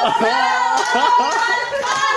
아,